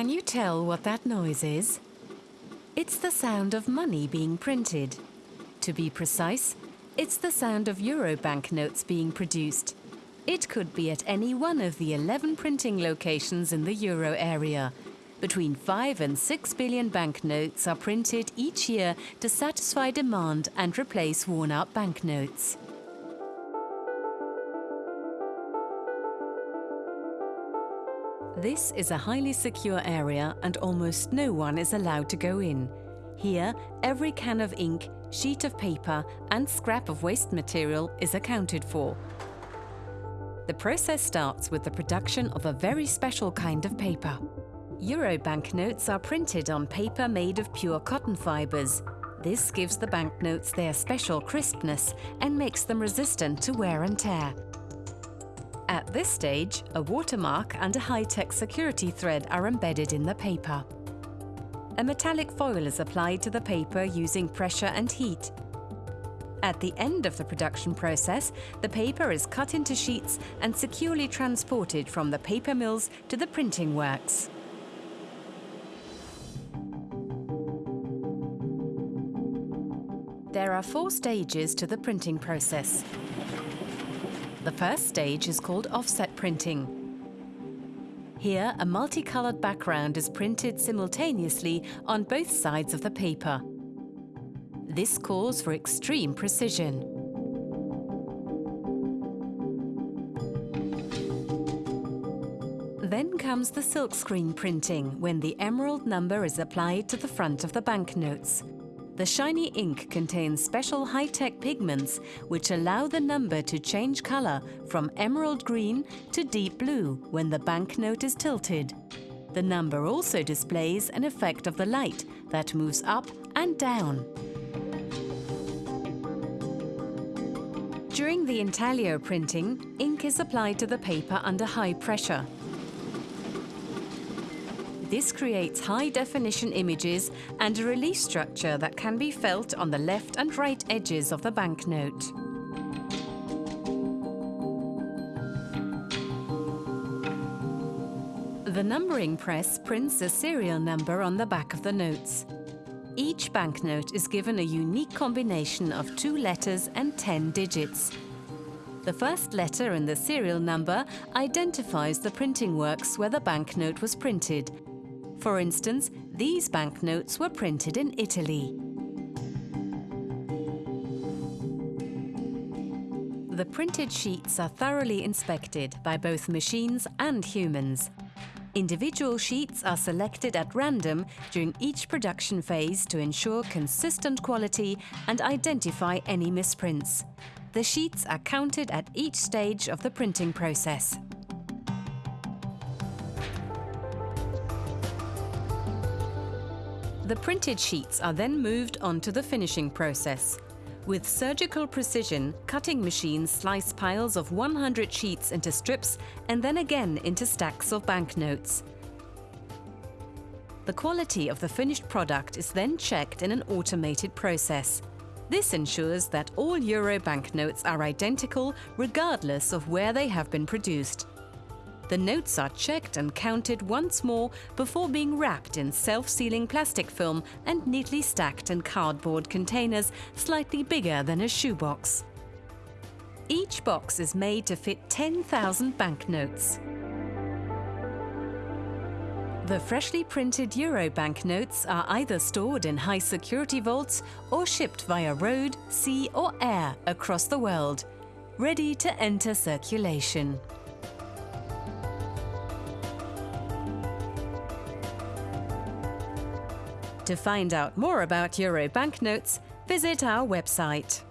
Can you tell what that noise is? It's the sound of money being printed. To be precise, it's the sound of euro banknotes being produced. It could be at any one of the 11 printing locations in the euro area. Between 5 and 6 billion banknotes are printed each year to satisfy demand and replace worn-out banknotes. This is a highly secure area and almost no one is allowed to go in. Here, every can of ink, sheet of paper and scrap of waste material is accounted for. The process starts with the production of a very special kind of paper. Euro banknotes are printed on paper made of pure cotton fibres. This gives the banknotes their special crispness and makes them resistant to wear and tear. At this stage, a watermark and a high-tech security thread are embedded in the paper. A metallic foil is applied to the paper using pressure and heat. At the end of the production process, the paper is cut into sheets and securely transported from the paper mills to the printing works. There are four stages to the printing process. The first stage is called offset printing. Here, a multicolored background is printed simultaneously on both sides of the paper. This calls for extreme precision. Then comes the silkscreen printing, when the emerald number is applied to the front of the banknotes. The shiny ink contains special high-tech pigments which allow the number to change colour from emerald green to deep blue when the banknote is tilted. The number also displays an effect of the light that moves up and down. During the intaglio printing, ink is applied to the paper under high pressure. This creates high-definition images and a release structure that can be felt on the left and right edges of the banknote. The numbering press prints a serial number on the back of the notes. Each banknote is given a unique combination of two letters and 10 digits. The first letter in the serial number identifies the printing works where the banknote was printed for instance, these banknotes were printed in Italy. The printed sheets are thoroughly inspected by both machines and humans. Individual sheets are selected at random during each production phase to ensure consistent quality and identify any misprints. The sheets are counted at each stage of the printing process. The printed sheets are then moved on to the finishing process. With surgical precision, cutting machines slice piles of 100 sheets into strips and then again into stacks of banknotes. The quality of the finished product is then checked in an automated process. This ensures that all euro banknotes are identical regardless of where they have been produced. The notes are checked and counted once more before being wrapped in self-sealing plastic film and neatly stacked in cardboard containers slightly bigger than a shoebox. Each box is made to fit 10,000 banknotes. The freshly printed euro banknotes are either stored in high security vaults or shipped via road, sea or air across the world, ready to enter circulation. To find out more about Euro banknotes, visit our website.